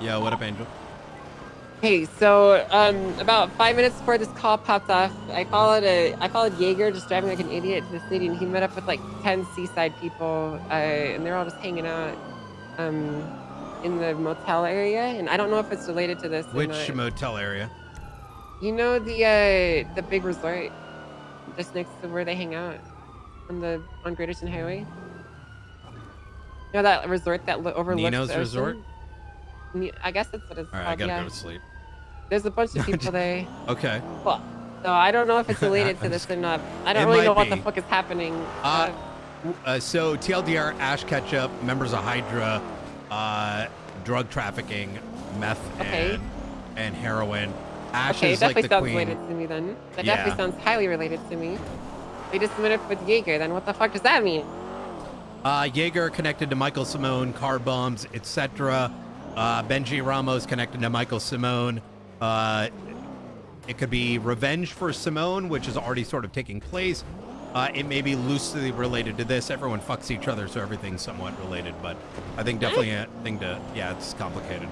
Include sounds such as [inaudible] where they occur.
Yeah, what up, Angel? Hey, so um, about five minutes before this call popped off, I followed a I followed Jaeger just driving like an idiot to the city, and he met up with like ten seaside people, uh, and they're all just hanging out um, in the motel area. And I don't know if it's related to this. Which motel area? You know the uh, the big resort just next to where they hang out on the on Great Ocean Highway. You know that resort that lo- overlooks Nino's? Resort? I guess that's what it's All right, I gotta yeah. go to sleep. There's a bunch of [laughs] people there. Okay. Well, so I don't know if it's [laughs] related to this or not. I don't It really know what the fuck is happening. Uh, uh, so TLDR, Ash Ketchup, members of Hydra, uh, drug trafficking, meth Okay. and, and heroin. Ash okay, is definitely like the sounds queen. related to me then. That Yeah. definitely sounds highly related to me. They just met up with Jaeger. Then what the fuck does that mean? Uh, Jaeger connected to Michael Simone, car bums, etc. Uh, Benji Ramos connected to Michael Simone. Uh, it could be revenge for Simone, which is already sort of taking place. Uh, it may be loosely related to this. Everyone fucks each other, so everything's somewhat related. But I think definitely a thing to yeah, it's complicated.